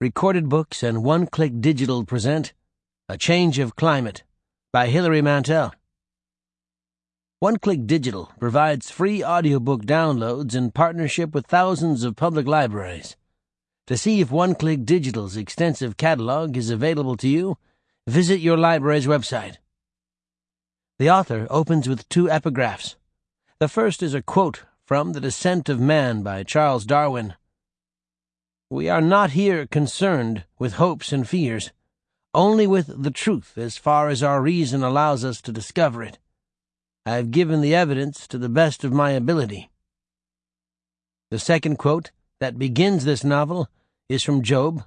Recorded Books and One Click Digital present A Change of Climate by Hilary Mantel. One Click Digital provides free audiobook downloads in partnership with thousands of public libraries. To see if One Click Digital's extensive catalog is available to you, visit your library's website. The author opens with two epigraphs. The first is a quote from The Descent of Man by Charles Darwin. We are not here concerned with hopes and fears, only with the truth as far as our reason allows us to discover it. I have given the evidence to the best of my ability. The second quote that begins this novel is from Job,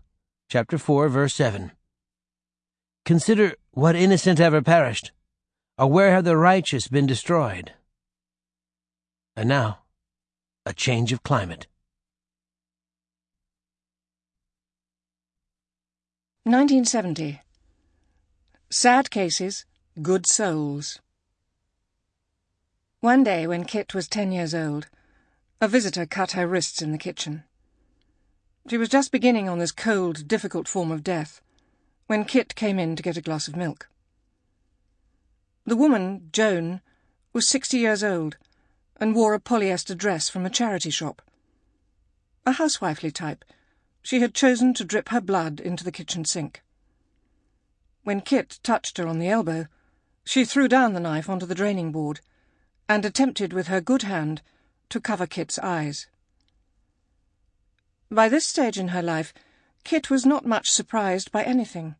chapter 4, verse 7. Consider what innocent ever perished, or where have the righteous been destroyed? And now, a change of climate. 1970. Sad cases, good souls. One day, when Kit was ten years old, a visitor cut her wrists in the kitchen. She was just beginning on this cold, difficult form of death when Kit came in to get a glass of milk. The woman, Joan, was sixty years old and wore a polyester dress from a charity shop. A housewifely type she had chosen to drip her blood into the kitchen sink. When Kit touched her on the elbow, she threw down the knife onto the draining board and attempted with her good hand to cover Kit's eyes. By this stage in her life, Kit was not much surprised by anything.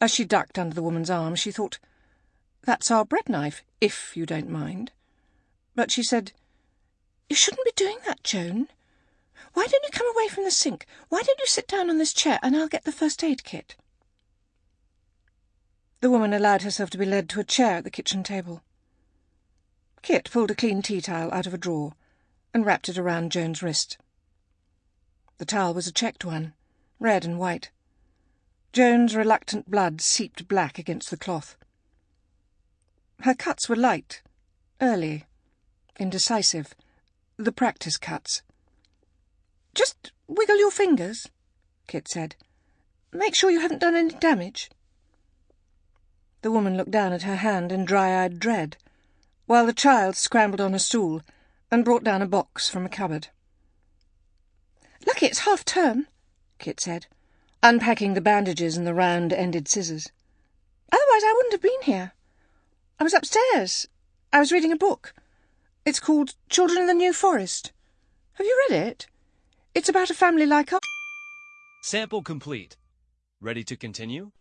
As she ducked under the woman's arm, she thought, That's our bread knife, if you don't mind. But she said, You shouldn't be doing that, Joan. Why don't you come away from the sink? Why don't you sit down on this chair and I'll get the first aid kit? The woman allowed herself to be led to a chair at the kitchen table. Kit pulled a clean tea towel out of a drawer and wrapped it around Joan's wrist. The towel was a checked one, red and white. Joan's reluctant blood seeped black against the cloth. Her cuts were light, early, indecisive, the practice cuts. Just wiggle your fingers, Kit said. Make sure you haven't done any damage. The woman looked down at her hand in dry-eyed dread, while the child scrambled on a stool and brought down a box from a cupboard. Lucky it's half term, Kit said, unpacking the bandages and the round-ended scissors. Otherwise I wouldn't have been here. I was upstairs. I was reading a book. It's called Children in the New Forest. Have you read it? It's about a family like us. Sample complete. Ready to continue?